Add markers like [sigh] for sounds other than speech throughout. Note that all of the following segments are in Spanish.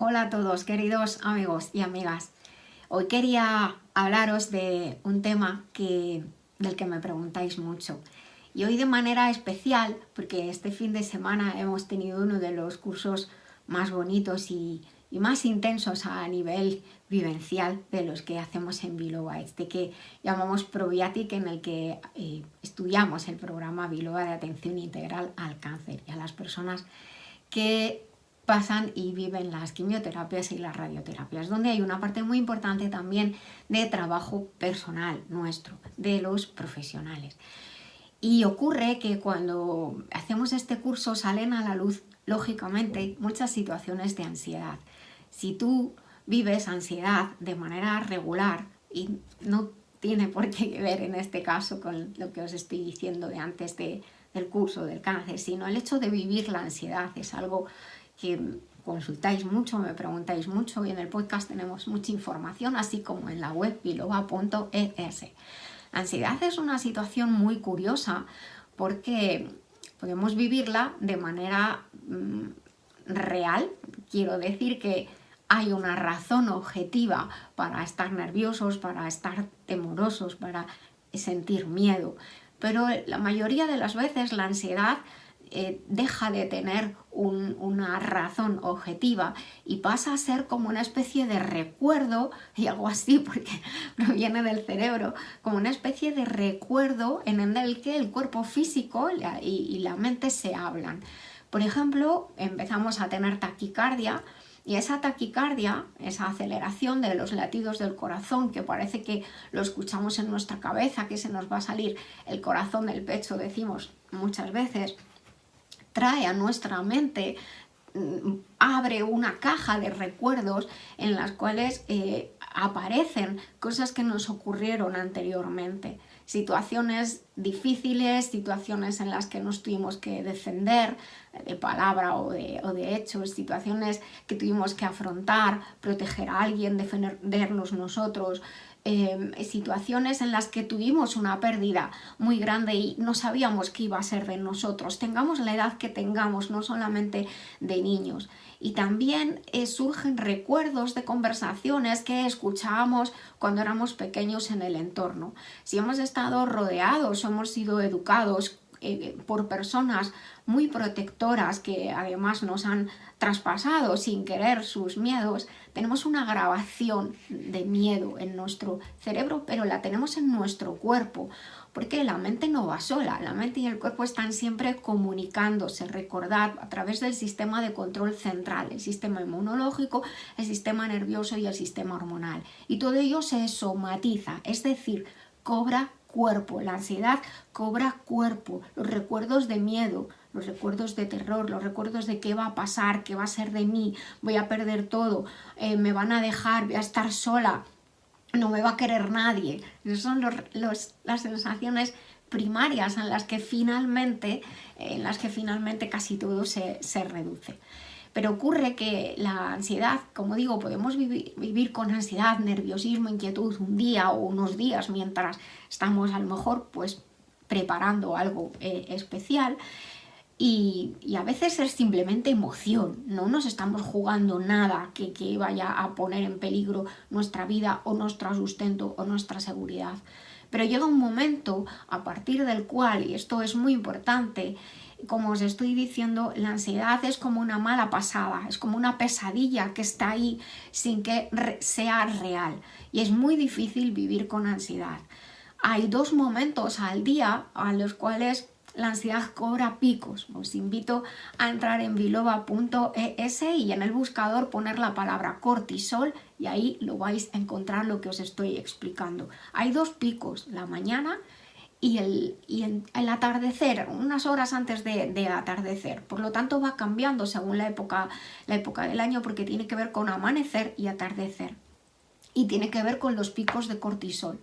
Hola a todos, queridos amigos y amigas. Hoy quería hablaros de un tema que, del que me preguntáis mucho. Y hoy de manera especial, porque este fin de semana hemos tenido uno de los cursos más bonitos y, más intensos a nivel vivencial de los que hacemos en Biloba, este que llamamos Probiatic, en el que eh, estudiamos el programa Biloba de Atención Integral al Cáncer y a las personas que pasan y viven las quimioterapias y las radioterapias, donde hay una parte muy importante también de trabajo personal nuestro, de los profesionales. Y ocurre que cuando hacemos este curso salen a la luz, lógicamente, muchas situaciones de ansiedad. Si tú vives ansiedad de manera regular y no tiene por qué ver en este caso con lo que os estoy diciendo de antes de, del curso del cáncer, sino el hecho de vivir la ansiedad es algo que consultáis mucho, me preguntáis mucho y en el podcast tenemos mucha información, así como en la web biloba.es. La ansiedad es una situación muy curiosa porque podemos vivirla de manera mm, real, quiero decir que hay una razón objetiva para estar nerviosos, para estar temorosos, para sentir miedo, pero la mayoría de las veces la ansiedad eh, deja de tener una razón objetiva y pasa a ser como una especie de recuerdo, y algo así porque [laughs] proviene del cerebro, como una especie de recuerdo en el que el cuerpo físico y la mente se hablan. Por ejemplo, empezamos a tener taquicardia, y esa taquicardia, esa aceleración de los latidos del corazón, que parece que lo escuchamos en nuestra cabeza, que se nos va a salir el corazón del pecho, decimos muchas veces, trae a nuestra mente, mm, abre una caja de recuerdos en las cuales eh, aparecen cosas que nos ocurrieron anteriormente, situaciones difíciles, situaciones en las que nos tuvimos que defender de palabra o de, o de hechos, situaciones que tuvimos que afrontar, proteger a alguien, defendernos nosotros, Em, situaciones en las que tuvimos una pérdida muy grande y no sabíamos qué iba a ser de nosotros, tengamos la edad que tengamos, no solamente de niños. Y también eh, surgen recuerdos de conversaciones que escuchábamos cuando éramos pequeños en el entorno. Si hemos estado rodeados hemos sido educados eh, por personas muy protectoras que además nos han traspasado sin querer sus miedos, tenemos una grabación de miedo en nuestro cerebro, pero la tenemos en nuestro cuerpo, porque la mente no va sola, la mente y el cuerpo están siempre comunicándose, recordad, a través del sistema de control central, el sistema inmunológico, el sistema nervioso y el sistema hormonal. Y todo ello se somatiza, es decir, cobra cuerpo, la ansiedad cobra cuerpo, los recuerdos de miedo, los recuerdos de terror, los recuerdos de qué va a pasar, qué va a ser de mí, voy a perder todo, eh, me van a dejar, voy a estar sola, no me va a querer nadie. Esas son las sensaciones primarias en las que finalmente, en las que finalmente casi todo se, reduce. Pero ocurre que la ansiedad, como digo, podemos vivir, con ansiedad, nerviosismo, inquietud un día o unos días mientras estamos a lo mejor pues preparando algo eh, especial y, a veces es simplemente emoción, no nos estamos jugando nada que, que vaya a poner en peligro nuestra vida o nuestro sustento o nuestra seguridad. Pero llega un momento a partir del cual, y esto es muy importante, como os estoy diciendo, la ansiedad es como una mala pasada, es como una pesadilla que está ahí sin que sea real y es muy difícil vivir con ansiedad. Hay dos momentos al día a los cuales la ansiedad cobra picos. Os invito a entrar en biloba.es y en el buscador poner la palabra cortisol y ahí lo vais a encontrar lo que os estoy explicando. Hay dos picos, la mañana y el, atardecer, unas horas antes de, atardecer. Por lo tanto va cambiando según la época, la época del año porque tiene que ver con amanecer y atardecer. Y tiene que ver con los picos de cortisol.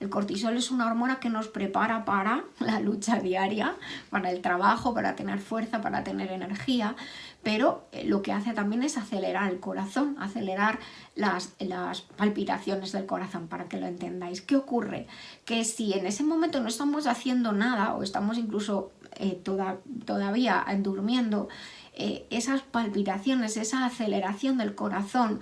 El cortisol es una hormona que nos prepara para [laughs] la lucha diaria, para el trabajo, para tener fuerza, para tener energía, pero eh, lo que hace también es acelerar el corazón, acelerar las, las palpitaciones del corazón, para que lo entendáis. ¿Qué ocurre? Que si en ese momento no estamos haciendo nada o estamos incluso eh, toda, todavía durmiendo, eh, esas palpitaciones, esa aceleración del corazón,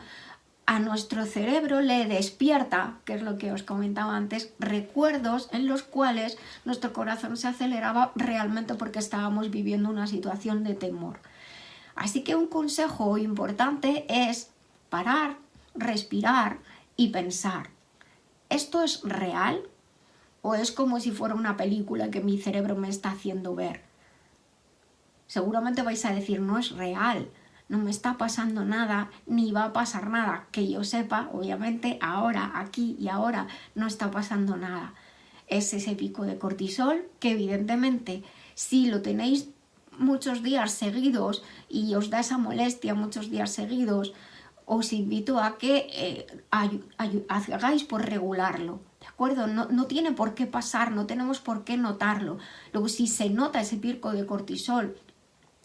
a nuestro cerebro le despierta, que es lo que os comentaba antes, recuerdos en los cuales nuestro corazón se aceleraba realmente porque estábamos viviendo una situación de temor. Así que un consejo importante es parar, respirar y pensar, ¿esto es real? ¿O es como si fuera una película que mi cerebro me está haciendo ver? Seguramente vais a decir, no es real, no me está pasando nada, ni va a pasar nada. Que yo sepa, obviamente, ahora, aquí y ahora, no está pasando nada. Es ese pico de cortisol que evidentemente, si lo tenéis muchos días seguidos y os da esa molestia muchos días seguidos, os invito a que eh, hagáis por regularlo. ¿De acuerdo? No, no, tiene por qué pasar, no tenemos por qué notarlo. Luego, si se nota ese pico de cortisol,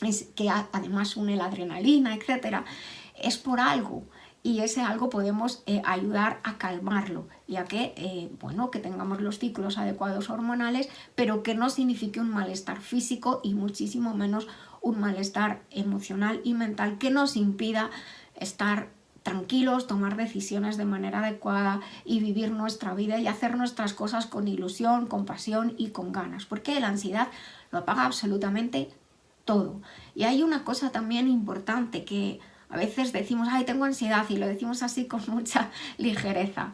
es que además une la adrenalina, etcétera, es por algo. Y ese algo podemos eh, ayudar a calmarlo y a que, eh, bueno, que tengamos los ciclos adecuados hormonales, pero que no signifique un malestar físico y muchísimo menos un malestar emocional y mental que nos impida estar tranquilos, tomar decisiones de manera adecuada y vivir nuestra vida y hacer nuestras cosas con ilusión, con pasión y con ganas, porque la ansiedad lo apaga absolutamente todo. Y hay una cosa también importante que a veces decimos, ay, tengo ansiedad y lo decimos así con [laughs] mucha ligereza.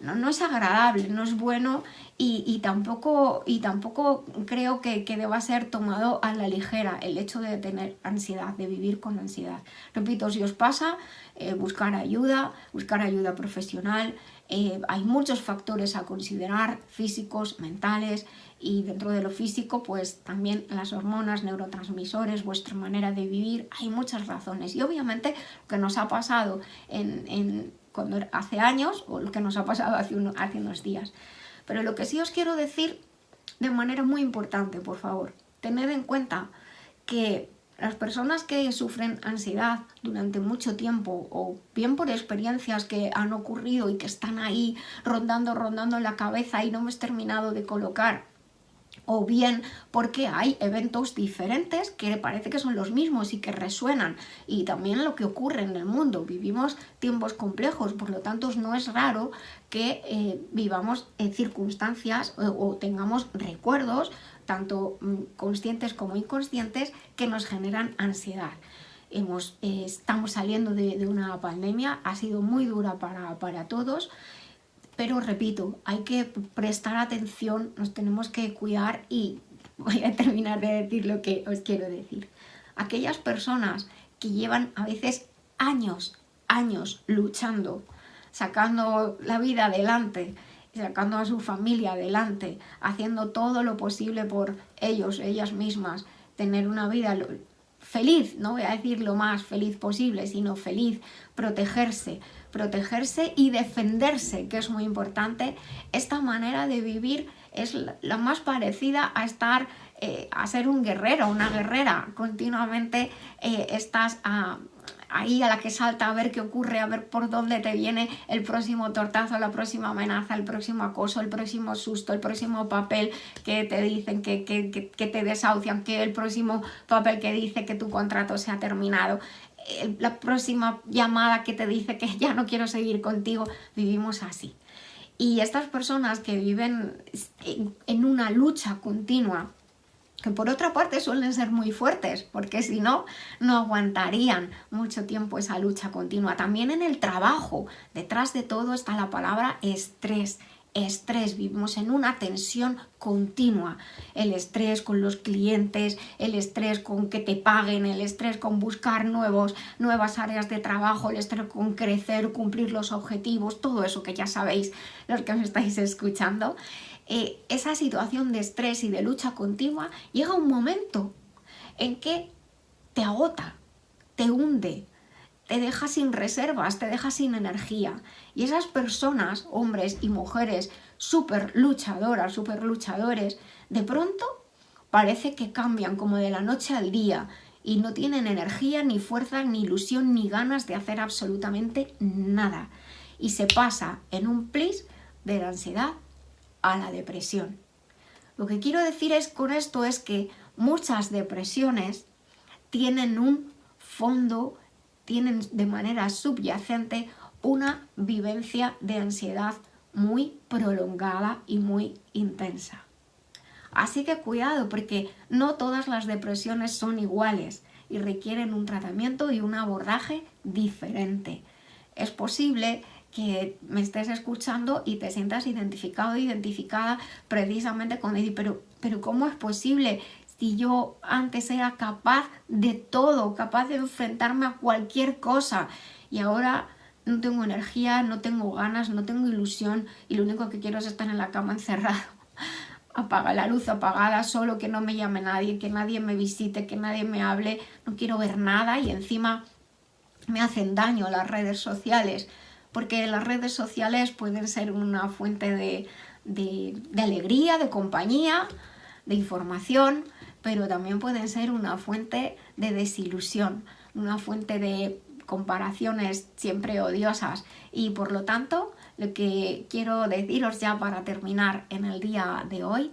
No, no es agradable, no es bueno y, tampoco, y tampoco creo que, que, deba ser tomado a la ligera el hecho de tener ansiedad, de vivir con ansiedad. Repito, si os pasa, eh, buscar ayuda, buscar ayuda profesional. Eh, hay muchos factores a considerar, físicos, mentales, y dentro de lo físico pues también las hormonas, neurotransmisores, vuestra manera de vivir, hay muchas razones y obviamente lo que nos ha pasado en, cuando hace años o lo que nos ha pasado hace, hace unos días. Pero lo que sí os quiero decir de manera muy importante, por favor, tened en cuenta que las personas que sufren ansiedad durante mucho tiempo o bien por experiencias que han ocurrido y que están ahí rondando, rondando en la cabeza y no hemos terminado de colocar o bien porque hay eventos diferentes que parece que son los mismos y que resuenan y también lo que ocurre en el mundo. Vivimos tiempos complejos, por lo tanto no es raro que eh, vivamos en circunstancias o, tengamos recuerdos, tanto mm, conscientes como inconscientes, que nos generan ansiedad. Hemos, eh, estamos saliendo de, una pandemia, ha sido muy dura para, para todos, pero repito, hay que prestar atención, nos tenemos que cuidar y voy a terminar de decir lo que os quiero decir. Aquellas personas que llevan a veces años, años luchando, sacando la vida adelante, sacando a su familia adelante, haciendo todo lo posible por ellos, ellas mismas, tener una vida feliz, no voy a decir lo más feliz posible, sino feliz, protegerse, protegerse y defenderse, que es muy importante. Esta manera de vivir es la más parecida a estar, eh, a ser un guerrero, una guerrera. Continuamente eh, estás ahí a la que salta a ver qué ocurre, a ver por dónde te viene el próximo tortazo, la próxima amenaza, el próximo acoso, el próximo susto, el próximo papel que te dicen que, que, que te desahucian, que el próximo papel que dice que tu contrato se ha terminado la próxima llamada que te dice que [laughs] ya no quiero seguir contigo, vivimos así. Y estas personas que viven en una lucha continua, que por otra parte suelen ser muy fuertes, porque si no, no aguantarían mucho tiempo esa lucha continua. También en el trabajo, detrás de todo está la palabra estrés estrés, vivimos en una tensión continua. El estrés con los clientes, el estrés con que te paguen, el estrés con buscar nuevos, nuevas áreas de trabajo, el estrés con crecer, cumplir los objetivos, todo eso que ya sabéis los que me estáis escuchando. Eh, esa situación de estrés y de lucha continua llega un momento en que te agota, te hunde, te deja sin reservas, te deja sin energía. Y esas personas, hombres y mujeres súper luchadoras, súper luchadores, de pronto parece que cambian como de la noche al día y no tienen energía, ni fuerza, ni ilusión, ni ganas de hacer absolutamente nada. Y se pasa en un plis de la ansiedad a la depresión. Lo que quiero decir es con esto es que muchas depresiones tienen un fondo tienen de manera subyacente una vivencia de ansiedad muy prolongada y muy intensa. Así que cuidado porque no todas las depresiones son iguales y requieren un tratamiento y un abordaje diferente. Es posible que me estés escuchando y te sientas identificado identificada precisamente con él, pero, pero ¿cómo es posible si yo antes era capaz de todo, capaz de enfrentarme a cualquier cosa y ahora no tengo energía, no tengo ganas, no tengo ilusión y lo único que quiero es estar en la cama encerrado. [laughs] Apaga la luz apagada, solo que no me llame nadie, que nadie me visite, que nadie me hable, no quiero ver nada y encima me hacen daño las redes sociales porque las redes sociales pueden ser una fuente de, alegría, de compañía, de información, pero también pueden ser una fuente de desilusión, una fuente de comparaciones siempre odiosas. Y por lo tanto lo que quiero deciros ya para terminar en el día de hoy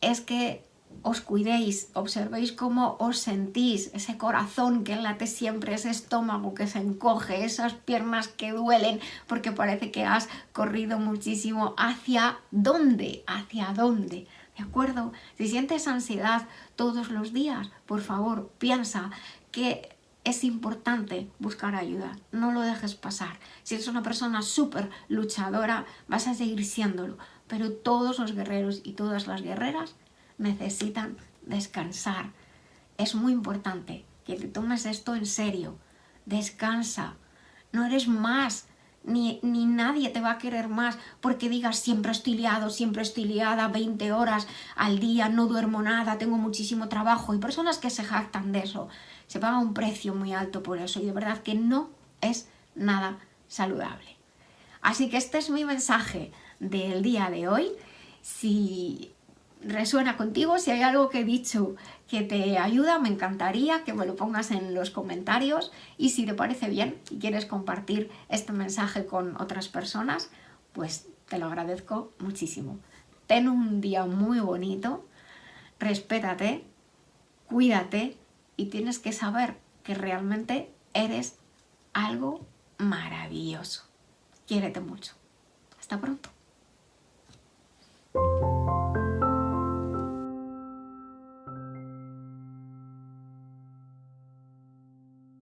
es que os cuidéis, observéis cómo os sentís, ese corazón que late siempre, ese estómago que se encoge, esas piernas que duelen porque parece que has corrido muchísimo. ¿Hacia dónde? ¿Hacia dónde? ¿De acuerdo? Si sientes ansiedad todos los días, por favor, piensa que es importante buscar ayuda, no lo dejes pasar. Si eres una persona súper luchadora, vas a seguir siéndolo, pero todos los guerreros y todas las guerreras necesitan descansar. Es muy importante que te tomes esto en serio. Descansa. No eres más, ni, ni, nadie te va a querer más porque digas siempre estoy liado, siempre estoy liada, 20 horas al día, no duermo nada, tengo muchísimo trabajo. Y personas que se jactan de eso. Se paga un precio muy alto por eso y de verdad que no es nada saludable. Así que este es mi mensaje del día de hoy. Si resuena contigo, si hay algo que he dicho que te ayuda, me encantaría que me lo pongas en los comentarios y si te parece bien y quieres compartir este mensaje con otras personas, pues te lo agradezco muchísimo. Ten un día muy bonito, respétate, cuídate y tienes que saber que realmente eres algo maravilloso. Quiérete mucho. Hasta pronto.